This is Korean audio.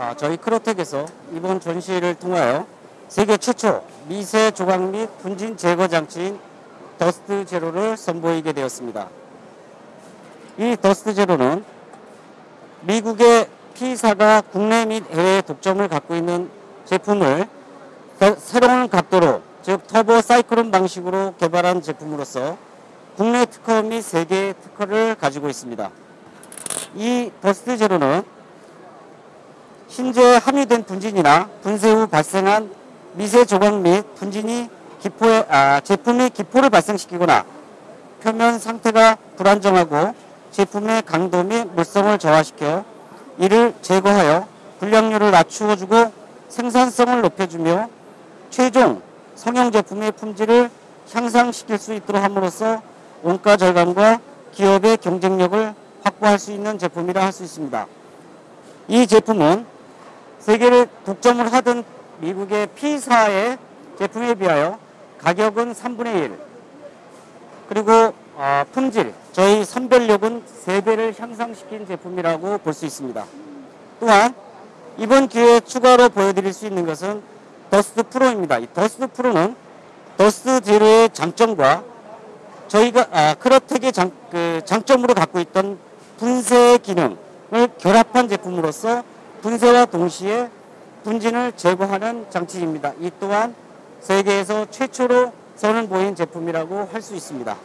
아, 저희 크로텍에서 이번 전시를 통하여 세계 최초 미세 조각 및 분진 제거 장치인 더스트 제로를 선보이게 되었습니다. 이 더스트 제로는 미국의 P사가 국내 및 해외 독점을 갖고 있는 제품을 새로운 각도로 즉 터보 사이클론 방식으로 개발한 제품으로서 국내 특허 및 세계 특허를 가지고 있습니다. 이 더스트 제로는 현재 함유된 분진이나 분쇄 후 발생한 미세 조각 및 분진이 기포에, 아, 제품의 기포를 발생시키거나 표면 상태가 불안정하고 제품의 강도 및 물성을 저하시켜 이를 제거하여 불량률을 낮추어주고 생산성을 높여주며 최종 성형 제품의 품질을 향상시킬 수 있도록 함으로써 원가 절감과 기업의 경쟁력을 확보할 수 있는 제품이라 할 수 있습니다. 이 제품은 세계를 독점을 하던 미국의 P사의 제품에 비하여 가격은 3분의 1 그리고 어, 품질, 저희 선별력은 3배를 향상시킨 제품이라고 볼 수 있습니다. 또한 이번 기회에 추가로 보여드릴 수 있는 것은 더스트 프로입니다. 이 더스트 프로는 더스트 제로의 장점과 저희가 아, 크로텍의 장, 그 장점으로 갖고 있던 분쇄 기능을 결합한 제품으로서 분쇄와 동시에 분진을 제거하는 장치입니다. 이 또한 세계에서 최초로 선을 보인 제품이라고 할 수 있습니다.